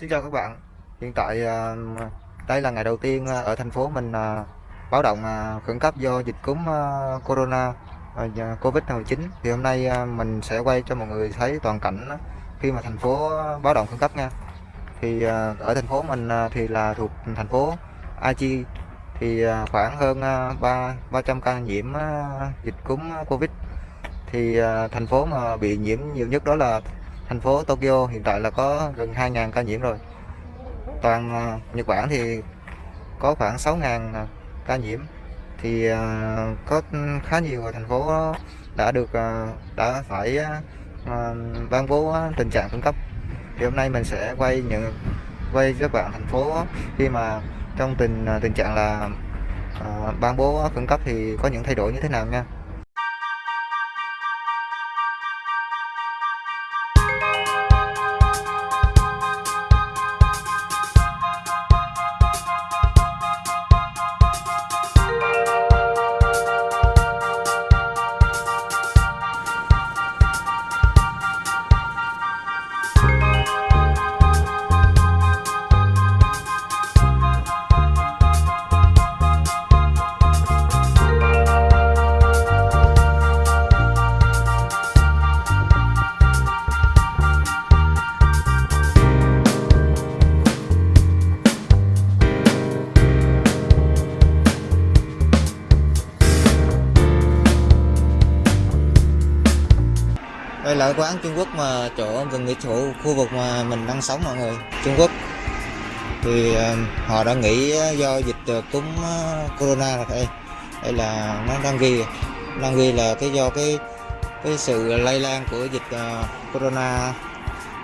Xin chào các bạn. Hiện tại à, đây là ngày đầu tiên à, ở thành phố mình à, báo động khẩn cấp do dịch cúm corona Covid-19. Thì hôm nay mình sẽ quay cho mọi người thấy toàn cảnh khi mà thành phố báo động khẩn cấp nha. Thì ở thành phố mình thì là thuộc thành phố Aichi thì khoảng hơn à, ba 300 ca nhiễm dịch cúm Covid. Thì thành phố mà bị nhiễm nhiều nhất đó là thành phố Tokyo hiện tại là có gần 2.000 ca nhiễm rồi. Toàn à, Nhật Bản thì có khoảng 6.000 à, ca nhiễm. Thì à, có khá nhiều thành phố đã được đã phải ban bố tình trạng khẩn cấp. Thì hôm nay mình sẽ quay những, quay các bạn thành phố khi mà trong tình tình trạng là ban bố khẩn cấp thì có những thay đổi như thế nào nha. Quán Trung Quốc mà chỗ gần nghỉ chỗ khu vực mà mình đang sống mọi người Trung Quốc. Thì ờ, họ đã nghỉ ờ, do dịch ờ, cúm corona rồi đây. Đây là nó đang ghi đang ghi là cái do cái cái sự lây lan của dịch uh, corona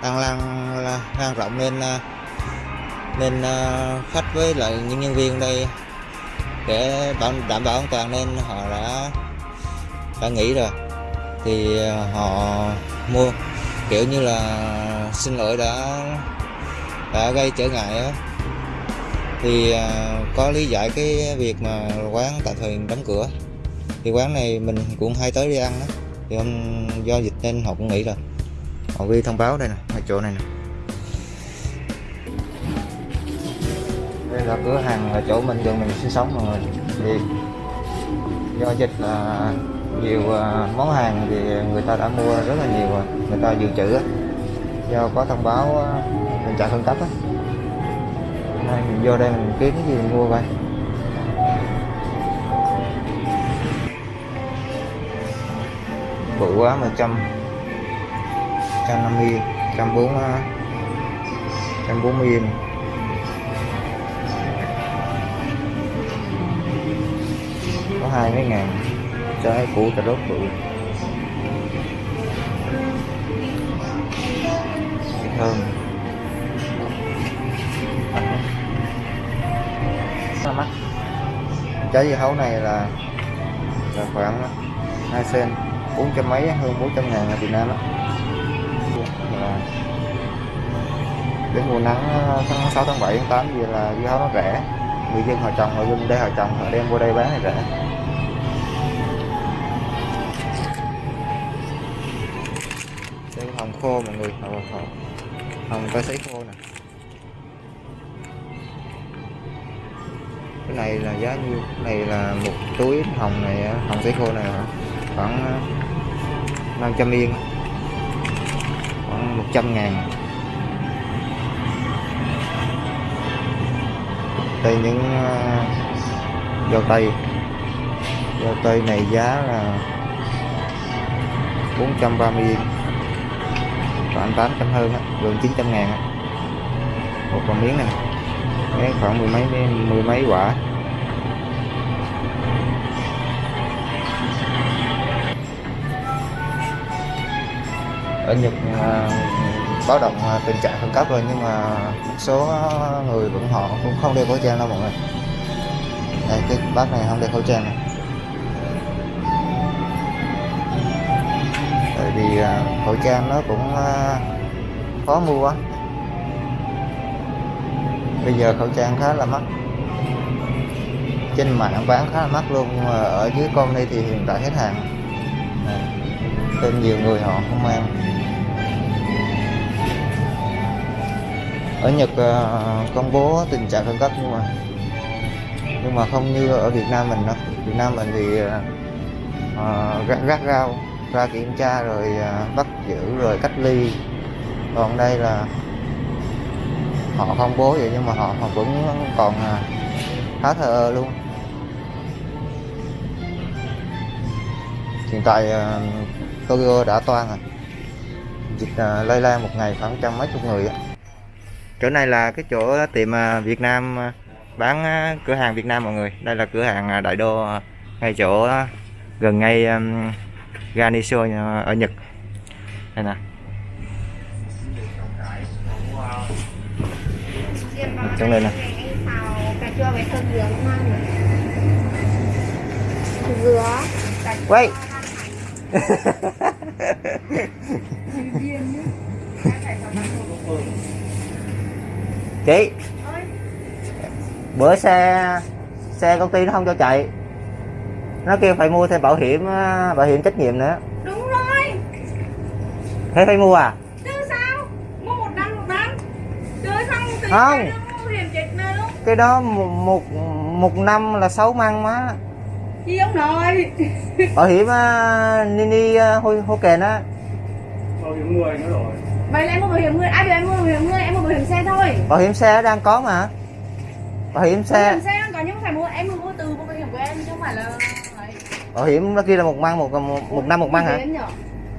đang lan lan rộng nên uh, nên uh, khách với lại những nhân viên đây để bảo đảm bảo an toàn nên họ đã đã nghỉ rồi thì ờ, họ mua. Kiểu như là xin lỗi đã đã gây trở ngại á. Thì ờ, có lý giải cái việc mà quán tạm thời đóng cửa. Thì quán này mình cũng hay tới đi ăn đó thì hôm do dịch nên họ cũng nghĩ rồi. Họ ghi thông báo đây nè, ở chỗ này nè. Đây là cửa hàng ở chỗ mình, gần mình sinh sống mọi người thì do dịch là nhiều à, món hàng thì người ta đã mua rất là nhiều rồi, người ta dự trữ do có thông báo à, tình trạng khẩn cấp á. Nên mình vô đây mình kiếm cái gì mình mua coi bự quá, mà trăm trăm năm mươi, trăm bốn à, trăm bốn mươi có hai mấy ngàn trái củ cà rốt bự. Thơm mắc trái dưa hấu này là là khoảng 2 sen bốn trăm mấy hơn 400 ngàn ở Việt Nam á. Là đến mùa nắng tháng 6 tháng 7 tháng 8 gì là dưa hấu nó rẻ. Người dân họ trồng họ dân đây họ trồng họ đem vô đây bán thì rẻ khô mọi người. Hồng, hồng, hồng ta sấy khô nè. Cái này là giá nhiêu? Cái này là một túi hồng này hồng sấy khô này khoảng ờ, 500 yên. Khoảng 100 ngàn. Đây những ờ, dâu tây. Dâu tây này giá là 430 yên khoảng 800 hơn á, gần 900 ngàn á. một con miếng này miếng khoảng mười mấy mười mấy quả. Ở Nhật uh, báo động uh, tình trạng khẩn cấp rồi nhưng mà một số người vẫn họ cũng không đeo khẩu trang đâu mọi người. Đây cái bác này không đeo khẩu trang này vì à, khẩu trang nó cũng à, khó mua quá. Bây giờ khẩu trang khá là mắc. Trên mạng bán khá là mắc luôn mà ở dưới con đây thì hiện tại hết hàng. Nên nhiều người họ không mang. Ở Nhật à, công bố tình trạng khẩn cấp nhưng mà nhưng mà không như ở Việt Nam mình đâu. Việt Nam mình thì uh, gắt, gắt gao ra kiểm tra rồi à, bắt giữ rồi cách ly. Còn đây là họ không bố vậy nhưng mà họ, họ vẫn còn à, khá thờ ơ luôn. Hiện tại à, Tokyo đã toan rồi dịch lây lan một ngày khoảng trăm mấy chục người chỗ này là cái chỗ tiệm Việt Nam bán cửa hàng Việt Nam mọi người. Đây là cửa hàng Đại Đô ngay chỗ gần ngay ganiso ờ, ở Nhật. Đây nè. Trong đây nè. Dừa quay. Chị. Bữa xe xe công ty nó không cho chạy nó kêu phải mua thêm bảo hiểm ờ, bảo hiểm trách nhiệm nữa. Đúng rồi. Thế phải mua à? Chứ sao? Mua một năm một năm chơi xong thì Không. cái đó mua hiểm chết nữa cái đó một một, một năm là sáu măng má. Gì ông nội. Bảo hiểm uh, nini uh, hô, hô kèn á. Bảo hiểm người nữa rồi. Vậy là em mua bảo hiểm người ai biểu em mua bảo hiểm người? Em mua bảo hiểm xe thôi. Bảo hiểm xe đang có mà. Bảo hiểm bảo xe hiểm xe đang có nhưng phải mua em mua từ mua bảo hiểm của em chứ không phải là. Bảo hiểm nó kia là một măng một một, một năm một măng hả?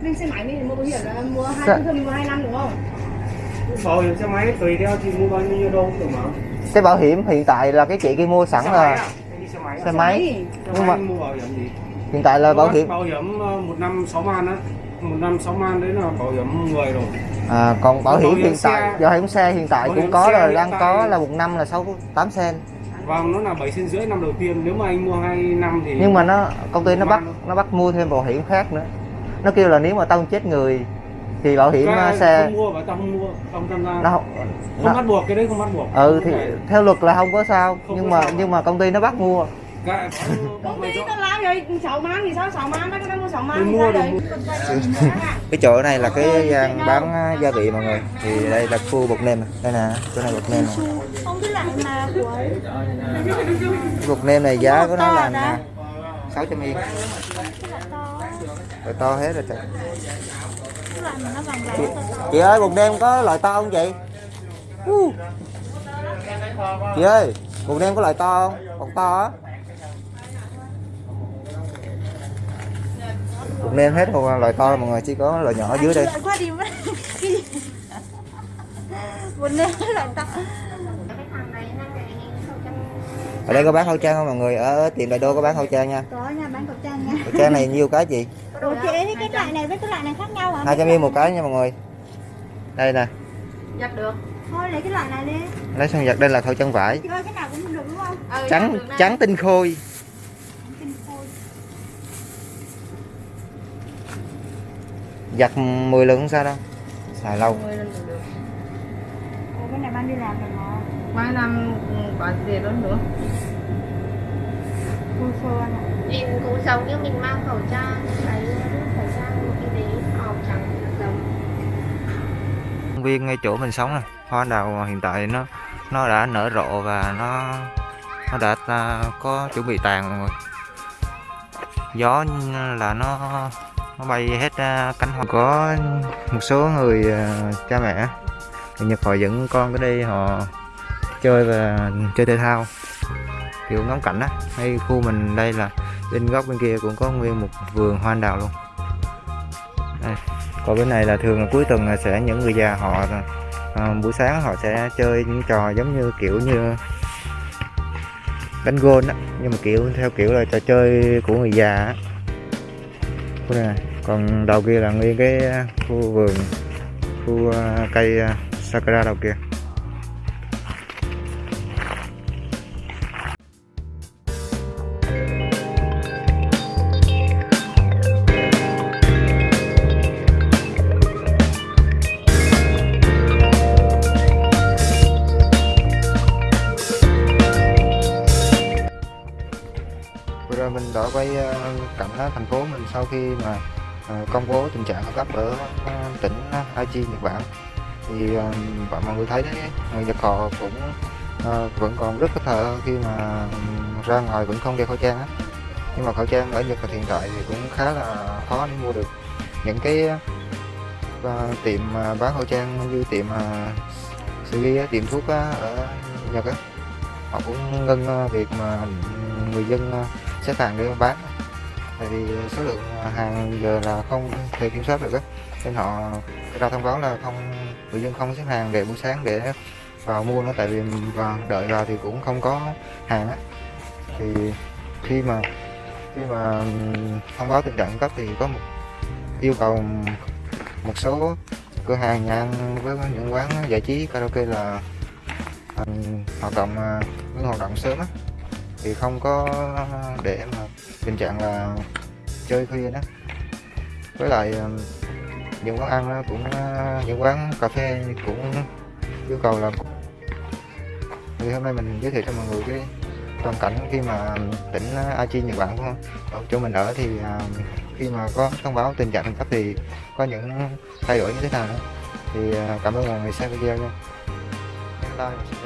Mình xe máy mình mua bảo hiểm là mua hai Dạ. thường mình mua hai năm đúng không? bảo hiểm xe máy tùy theo thì mua bao nhiêu đâu được mà? Cái bảo hiểm hiện tại là cái chị kia mua sẵn xe là à? Xe máy. Xe máy xe nhưng mà- mua bảo hiểm gì? Hiện tại là bảo hiểm bảo hiểm ờ, một năm sáu man á. Một năm sáu man đấy là bảo hiểm người rồi. À, còn bảo Bảo hiểm hiểm hiện tại xe- bảo hiểm xe hiện tại cũng hiểm có xe rồi đang tại- có là một năm là sáu tám sen và nó là bảy sen rưỡi năm đầu tiên. Nếu mà anh mua hai năm thì nhưng mà nó công ty nó bắt Mang. nó bắt mua thêm bảo hiểm khác nữa. Nó kêu là nếu mà tông chết người thì bảo hiểm Cái uh, xe không mua và tao không mua không tham gia. Nó không không nó, bắt buộc cái đấy không bắt buộc. Ừ thì theo luật là không có sao. Không nhưng mà sao mà. nhưng mà công ty nó bắt mua Công mày ty rõ. tao làm rồi 6 man thì sao 6 man nó đang mua 6 man Tôi thì mua sao được đấy? cái chỗ này là cái gian bán uh, gia vị mọi người thì đây là khu bột nêm này. đây nè chỗ này bột nêm này. Không của bột nêm này giá của nó là sáu trăm yên rồi to hết rồi trời chị, vàng to to. chị ơi bột nêm có loại to không chị Uh. chị ơi bột nêm có loại to không bột to á bột nêm hết rồi loại to mọi người chỉ có loại nhỏ ở dưới đây Loại qua đi mất. Cái gì? Một nêm cái loại to. ở đây có bán khẩu trang không mọi người ở tiệm đại đô có bán khẩu trang nha Có nha bán khẩu trang nha. khẩu trang này nhiêu cái gì Ủa chị thấy cái loại này với cái loại này khác nhau hả? hai trăm yên một cái nha mọi người đây nè Giặt được. Thôi lấy cái loại này đi. lấy xong giặt đây là khẩu trang vải Chị ơi cái nào cũng được đúng không? Ừ, trắng trắng tinh khôi Tinh khôi. Giặt 10 lần không sao đâu. Xài lâu. Ủa cái này bán đi làm rồi mà. mai năm có gì đó nữa. Anh ạ. nhìn cũng giống như mình mang khẩu trang cái khẩu trang y tế màu trắng giống. Công viên ngay chỗ mình sống này hoa đào hiện tại nó nó đã nở rộ và nó nó đã à, có chuẩn bị tàn người gió là nó nó bay hết à, cánh hoa. Có một số người à, cha mẹ người Nhật họ dẫn con tới đây họ chơi và chơi thể thao. Kiểu ngắm cảnh á hay khu mình đây là bên góc bên kia cũng có nguyên một vườn hoa anh đào luôn. Đây. còn bên này là thường là cuối tuần là sẽ những người già họ à, buổi sáng họ sẽ chơi những trò giống như kiểu như đánh gôn á nhưng mà kiểu theo kiểu là trò chơi của người già á. Này còn đầu kia là nguyên cái à, khu vườn, khu à, cây à, sakura đầu kia. Mình đã quay cảnh thành phố mình sau khi mà Ờ, công bố tình trạng khẩn cấp ở ờ, tỉnh ờ, Aichi Nhật Bản. Thì và mọi người thấy đấy người Nhật họ cũng vẫn còn rất có thờ khi mà ra ngoài vẫn không đeo khẩu trang á. Nhưng mà khẩu trang ở Nhật hiện tại thì cũng khá là khó để mua được. Những cái tiệm bán khẩu trang như tiệm à, Sugi tiệm thuốc ở Nhật á họ cũng ngưng việc mà người dân xếp hàng để bán tại vì số lượng hàng giờ là không thể kiểm soát được á. Nên họ ra thông báo là không, người dân không xếp hàng để buổi sáng để vào mua nó, tại vì vào, đợi vào thì cũng không có hàng á. Thì khi mà khi mà thông báo tình trạng cấp thì có một yêu cầu một số cửa hàng nhà ăn với những quán giải trí karaoke là à, hoạt động à, hoạt động sớm á. Thì không có để mà tình trạng là chơi khuya đó. Với lại ờ, những quán ăn cũng ờ, những quán cà phê cũng yêu cầu là thì hôm nay mình giới thiệu cho mọi người cái toàn cảnh khi mà tỉnh ờ, Aichi, Nhật Bản ở chỗ mình ở thì khi mà có thông báo tình trạng khẩn cấp thì có những thay đổi như thế nào nữa. Thì cảm ơn mọi người xem video nha. Like